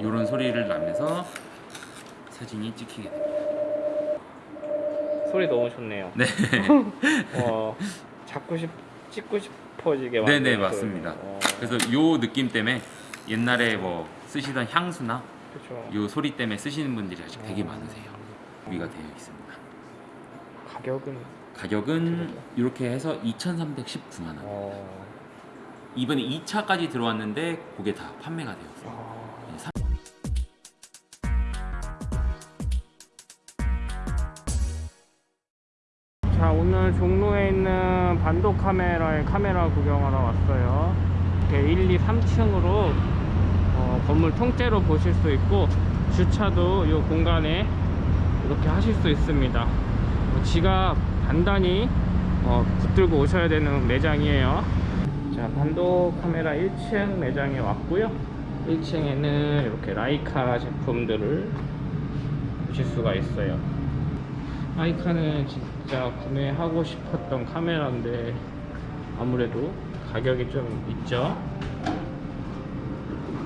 이런 소리를 나면서 사진이 찍히게 됩니다. 소리 너무 좋네요. 네, 와, 잡고 싶, 찍고 싶어지게 네, 네 만드는 맞습니다. 소리. 어, 그래서 요 느낌 때문에 옛날에 뭐 쓰시던 향수나 그쵸. 요 소리 때문에 쓰시는 분들이 아직 되게 어. 많으세요. 구비가 되어 있습니다. 가격은 가격은 이렇게 해서 2,319만 원. 어, 이번에 2차까지 들어왔는데 그게 다 판매가 되었어요. 오늘 종로에 있는 반도 카메라의 카메라 구경하러 왔어요. 이렇게 1, 2, 3층으로 건물 통째로 보실 수 있고 주차도 이 공간에 이렇게 하실 수 있습니다. 어, 지갑 단단히 어, 붙들고 오셔야 되는 매장이에요. 자 반도 카메라 1층 매장에 왔고요. 1층에는 이렇게 라이카 제품들을 보실 수가 있어요. 아이카는 진짜 구매하고 싶었던 카메라인데 아무래도 가격이 좀 있죠?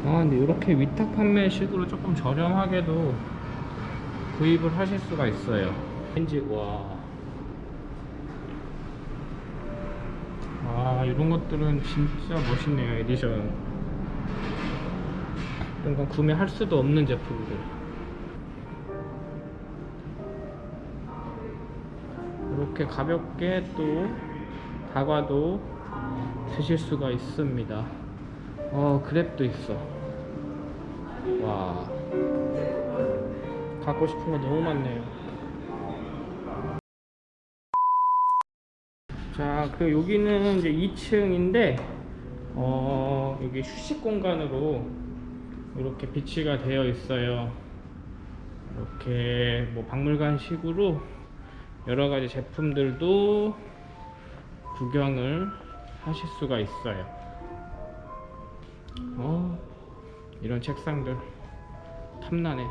아 근데 이렇게 위탁 판매식으로 조금 저렴하게도 구입을 하실 수가 있어요. 렌즈 와. 아 이런 것들은 진짜 멋있네요 에디션. 이런 건 구매할 수도 없는 제품들 이렇게 가볍게 또 다과도 드실 수가 있습니다. 어 그랩도 있어. 와. 갖고 싶은 거 너무 많네요. 자 그리고 여기는 이제 2층인데 어 여기 휴식 공간으로 이렇게 비치가 되어 있어요. 이렇게 뭐 박물관 식으로 여러 가지 제품들도 구경을 하실 수가 있어요. 어, 이런 책상들 탐나네요.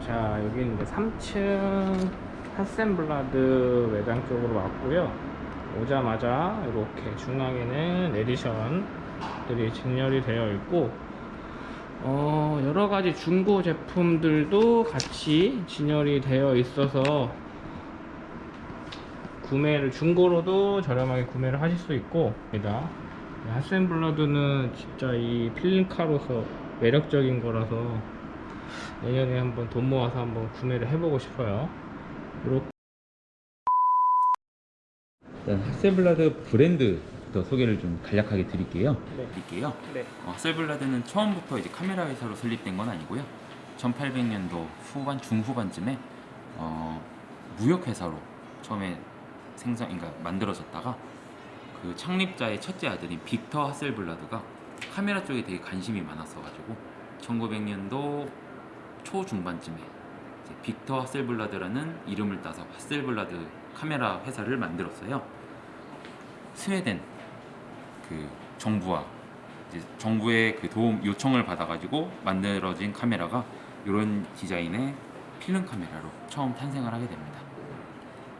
자, 여기는 이제 3층 하센블라드 매장 쪽으로 왔고요. 오자마자 이렇게 중앙에는 에디션들이 진열이 되어 있고 어, 여러 가지 중고 제품들도 같이 진열이 되어 있어서 구매를 중고로도 저렴하게 구매를 하실 수 있고 입니다. 핫센블러드는 진짜 이 필름카로서 매력적인 거라서 내년에 한번 돈 모아서 한번 구매를 해보고 싶어요. 일단 하셀블라드 브랜드 부터 소개를 좀 간략하게 드릴게요. 네. 드릴게요. 네. 어, 하셀블라드는 처음부터 이제 카메라 회사로 설립된 건 아니고요. 1800년도 후반 중후반쯤에 어, 무역 회사로 처음에 생산, 그러니까 만들어졌다가 그 창립자의 첫째 아들인 빅터 하셀블라드가 카메라 쪽에 되게 관심이 많았어 가지고 1900년도 초중반쯤에 이제 빅터 하셀블라드라는 이름을 따서 하셀블라드 카메라 회사를 만들었어요. 스웨덴 그 정부와 정부의 그 도움 요청을 받아가지고 만들어진 카메라가 이런 디자인의 필름 카메라로 처음 탄생을 하게 됩니다.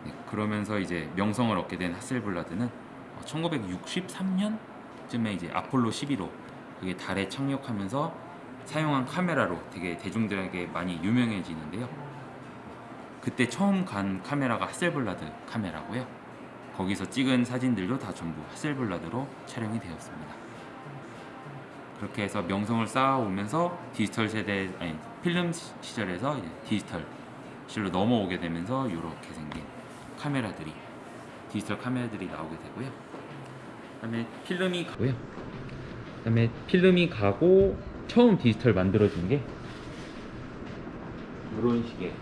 네, 그러면서 이제 명성을 얻게 된 하셀블라드는 1963년쯤에 이제 아폴로 11호 그게 달에 착륙하면서 사용한 카메라로 되게 대중들에게 많이 유명해지는데요. 그때 처음 간 카메라가 하셀블라드 카메라고요. 거기서 찍은 사진들도 다 전부 하셀블라드로 촬영이 되었습니다. 그렇게 해서 명성을 쌓아오면서 디지털 세대 아니 필름 시- 시절에서 디지털 시대로 넘어오게 되면서 이렇게 생긴 카메라들이 디지털 카메라들이 나오게 되고요. 그다음에 필름이 가고요. 그다음에 필름이 가고 처음 디지털 만들어진 게 이런 식의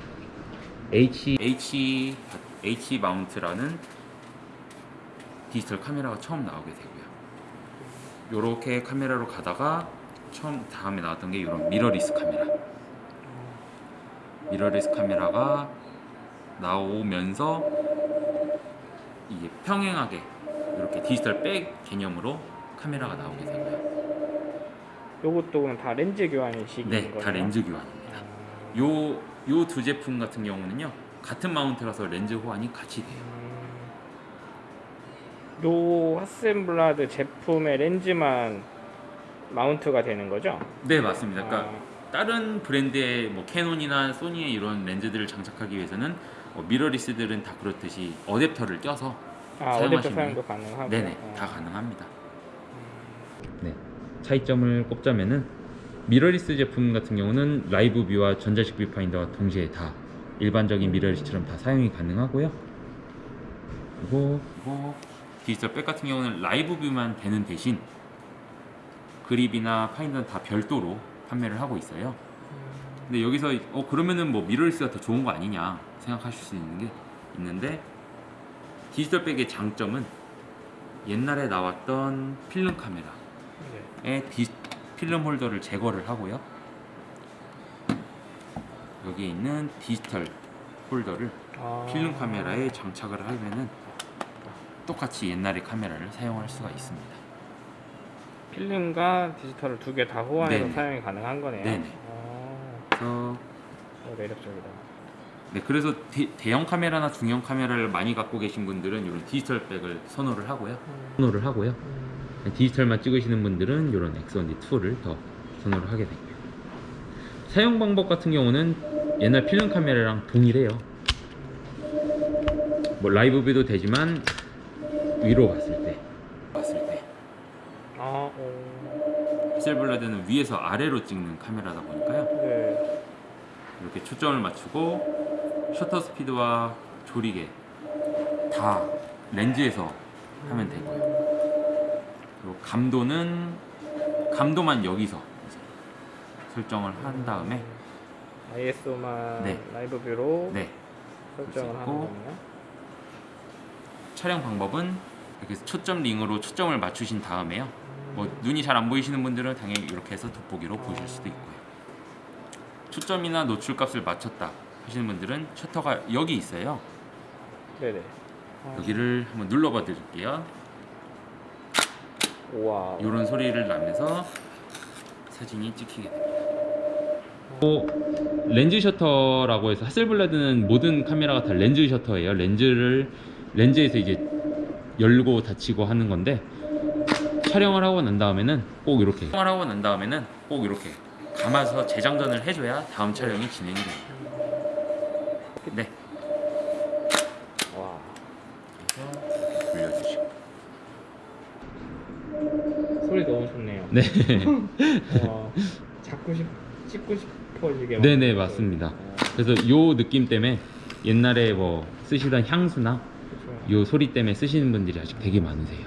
H H H mount라는 디지털 카메라가 처음 나오게 되고요. 요렇게 카메라로 가다가 처음 다음에 나왔던 게 이런 미러리스 카메라. 미러리스 카메라가 나오면서 이게 평행하게 이렇게 디지털 back 개념으로 카메라가 나오게 되고요. 요것도 그냥 다 렌즈 교환식인 네, 거예요? 다 렌즈 교환입니다. 아, 요요 두 제품 같은 경우는요 같은 mount라서 렌즈 호환이 같이 돼요. 음, 요 하셀블라드 제품의 렌즈만 mount가 되는 거죠? 네 맞습니다. 그러니까 아, 다른 브랜드의 뭐 캐논이나 소니의 이런 렌즈들을 장착하기 위해서는 어, mirrorless들은 다 그렇듯이 어댑터를 껴서 아 사용하시는 어댑터 사용도 가능하고 네네 어. 다 가능합니다. 네 차이점을 꼽자면은 미러리스 제품 같은 경우는 live view와 전자식 뷰파인더와 동시에 다 일반적인 mirrorless처럼 다 사용이 가능하고요. 그리고 그리고 디지털 back 같은 경우는 live view만 되는 대신 그립이나 파인더는 다 별도로 판매를 하고 있어요. 근데 여기서 어 그러면은 뭐 mirrorless가 더 좋은 거 아니냐 생각하실 수 있는 게 있는데 디지털 back의 장점은 옛날에 나왔던 필름 카메라의 네. 디, 필름 홀더를 제거를 하고요. 여기에 있는 디지털 홀더를 아. 필름 카메라에 장착을 하면은 똑같이 옛날의 카메라를 사용할 수가 있습니다. 필름과 디지털을 두 개 다 호환해서 네네. 사용이 가능한 거네요. 네네. 어, 그래서 어, 매력적이다. 네, 그래서 대, 형 카메라나 중형 카메라를 많이 갖고 계신 분들은 이런 디지털 백을 선호를 하고요. 선호를 하고요. 디지털만 찍으시는 분들은 이런 X1D2를 더 선호를 하게 되고요. 사용 방법 같은 경우는 옛날 필름 카메라랑 동일해요. 뭐 live view도 되지만 위로 봤을 때, 봤을 때 아, 하셀블라드는 위에서 아래로 찍는 카메라다 보니까요. 네. 이렇게 초점을 맞추고 셔터 스피드와 조리개 다 렌즈에서 하면 되고요. 그리고 감도는 감도만 여기서 설정을 한 다음에 ISO만 네. 라이브 뷰로 네 설정을 하는. 거네요. 촬영 방법은 이렇게 초점 링으로 초점을 맞추신 다음에요. 뭐 눈이 잘 안 보이시는 분들은 당연히 이렇게 해서 돋보기로 보실 수도 있고요. 초점이나 노출값을 맞췄다 하시는 분들은 셔터가 여기 있어요. 네네. 아, 여기를 한번 눌러봐 드릴게요. 우와. 이런 소리를 나면서 사진이 찍히게 됩니다. 또 렌즈 셔터라고 해서 하셀블라드는 모든 카메라가 다 렌즈 셔터예요. 렌즈를 렌즈에서 이제 열고 닫히고 하는 건데 촬영을 하고 난 다음에는 꼭 이렇게 촬영을 하고 난 다음에는 꼭 이렇게 감아서 재장전을 해줘야 다음 촬영이 진행이 됩니다. 네, 와. 그래서 돌려주시고. 소리 너무 좋네요. 네, 와. 잡고 싶, 찍고 싶어지게. 네네 만드는 맞습니다. 어, 그래서 요 느낌 때문에 옛날에 뭐 쓰시던 향수나 그쵸. 요 소리 때문에 쓰시는 분들이 아직 되게 많으세요.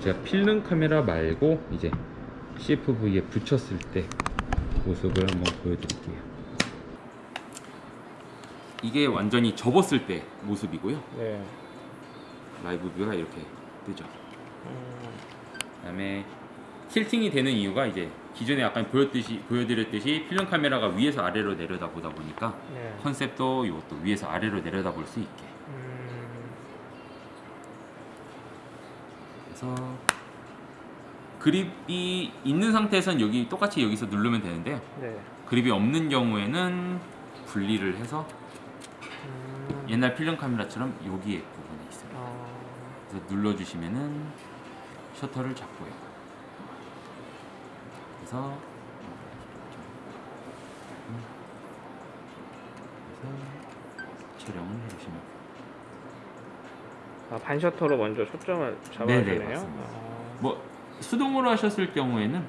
제가 필름 카메라 말고 이제 CFV에 붙였을 때 모습을 한번 보여드릴게요. 이게 완전히 접었을 때 모습이고요. 네. 라이브 뷰가 이렇게 뜨죠. 음, 그 다음에 틸팅이 되는 이유가 이제 기존에 약간 보였듯이 보여드렸듯이 필름 카메라가 위에서 아래로 내려다 보다 보니까 네. 컨셉도 이것도 위에서 아래로 내려다 볼 수 있게 그래서 그립이 있는 상태에선 여기 똑같이 여기서 누르면 되는데요. 네. 그립이 없는 경우에는 분리를 해서 음, 옛날 필름 카메라처럼 여기에 부분에 있어요. 어, 그래서 눌러주시면은 셔터를 잡고요. 그래서 그래서 촬영을 해주시면 아, 반셔터로 먼저 초점을 잡아주네요. 맞습니다. 아, 뭐 수동으로 하셨을 경우에는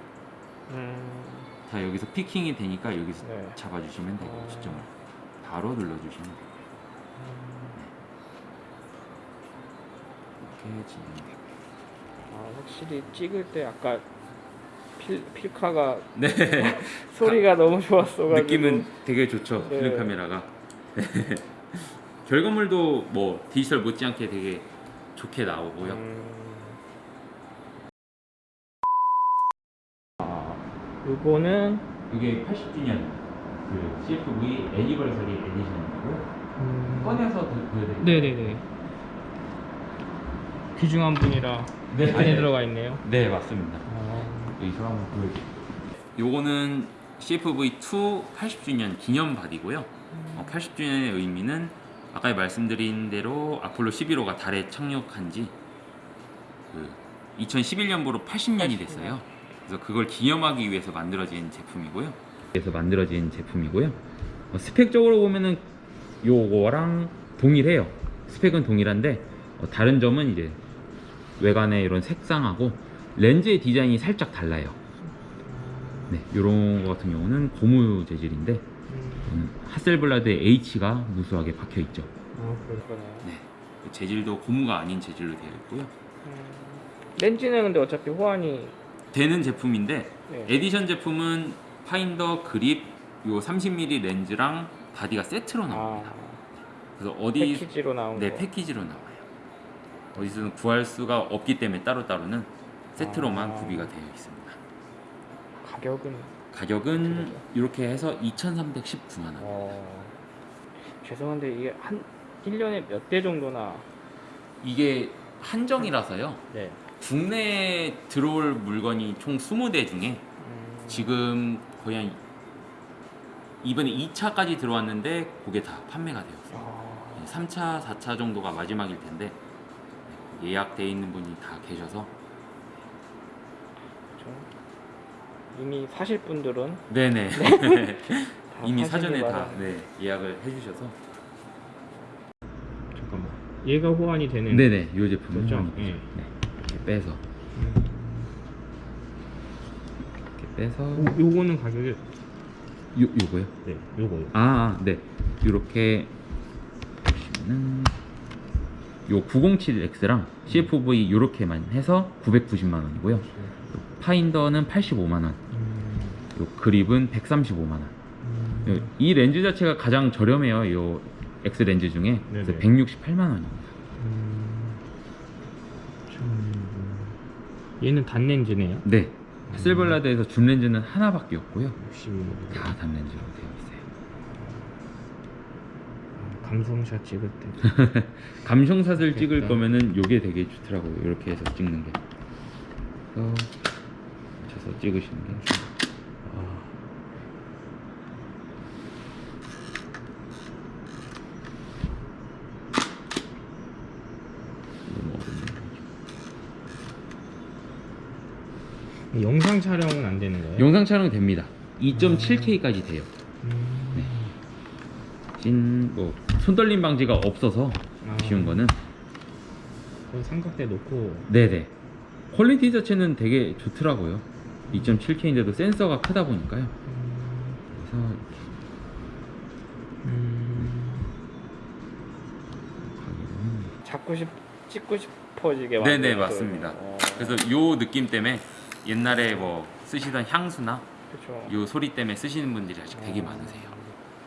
음, 다 여기서 피킹이 되니까 여기서 네. 잡아주시면 되고 어. 초점을 바로 눌러주시면 돼요. 이렇게 진행되고. 아, 확실히 찍을 때 아까 필, 필카가 네. 소리가 너무 좋았어가지고 느낌은 되게 좋죠. 네. 필름 카메라가. 결과물도 뭐 디지털 못지않게 되게 좋게 나오고요. 음. 아, 요거는 이게 80주년 그 CFV anniversary edition이고요. 음. 꺼내서 드- 보여드릴게요. 네네네 귀중한 분이라 네. 안에 들어가 있네요. 네 맞습니다. 아, 여기서 한번 보여드릴게요. 요거는 CFV2 80주년 기념 바디고요. 어, 80주년의 의미는 아까 말씀드린 대로 아폴로 11호가 달에 착륙한 지 그 2011년부로 80년이 됐어요. 그래서 그걸 기념하기 위해서 만들어진 제품이고요. 그래서 만들어진 제품이고요. 어, 스펙적으로 보면은 요거랑 동일해요. 스펙은 동일한데 어, 다른 점은 이제 외관의 이런 색상하고 렌즈의 디자인이 살짝 달라요. 네, 이런 거 같은 경우는 고무 재질인데 음, 하셀블라드의 H가 무수하게 박혀 있죠. 아 그렇구나. 네, 재질도 고무가 아닌 재질로 되어 있고요. 음, 렌즈는 근데 어차피 호환이 되는 제품인데 네. 에디션 제품은 파인더 그립 요 30mm 렌즈랑 바디가 세트로 아 나옵니다. 그래서 어디 패키지로 나온 네 거. 패키지로 나와요. 어디서는 구할 수가 없기 때문에 따로 따로는 세트로만 아. 구비가 되어 있습니다. 가격은 가격은 이렇게 해서 2,319만 원. 어 죄송한데 이게 한 1년에 몇 대 정도나 이게 한정이라서요. 네. 국내에 들어올 물건이 총 20대 중에 음, 지금 거의 한 이번에 2차까지 들어왔는데 그게 다 판매가 되었어요. 아, 3차, 4차 정도가 마지막일 텐데 네, 예약돼 있는 분이 다 계셔서 그렇죠. 이미 사실 분들은 네네 다 이미 사전에 다. 네, 예약을 해주셔서 잠깐만. 얘가 호환이 되는 네네 이 제품은 그렇죠? 호환이 예. 되죠. 네, 이렇게 빼서 음, 이렇게 빼서 요- 요거는 가격이 요 요거요? 네, 요거요. 아, 아, 네. 이렇게 보시면은 요 907X랑 CFV 요렇게만 해서 990만 원이고요. 파인더는 85만 원. 음, 요 그립은 135만 원. 음, 요- 이 렌즈 자체가 가장 저렴해요. 요 X 렌즈 중에. 그래서 네네. 168만 원입니다. 음, 좀, 얘는 단렌즈네요. 네. 하셀블라드에서 준 렌즈는 하나밖에 없고요. 60mm. 다 단렌즈로 되어 있어요. 감성샷 찍을 때. 감성샷을 찍을 그러니까. 거면은 요게 되게 좋더라고요. 이렇게 해서 찍는 게. 그래서 찍으시는 게. 아. 너무 어렵네. 영상 촬영은 안 되는 거예요? 영상 촬영 됩니다. 2.7K까지 돼요. 음, 네. 찐 뭐 손떨림 방지가 없어서 아, 쉬운 거는 그 삼각대 놓고 네네. 퀄리티 자체는 되게 좋더라고요. 2.7K인데도 센서가 크다 보니까요. 음, 그래서 이렇게 음, 가격은 잡고 싶 찍고 싶어지게 네네. 맞습니다. 어, 그래서 요 느낌 때문에 옛날에 뭐 쓰시던 향수나 그쵸. 요 소리 때문에 쓰시는 분들이 아직 되게 어. 많으세요.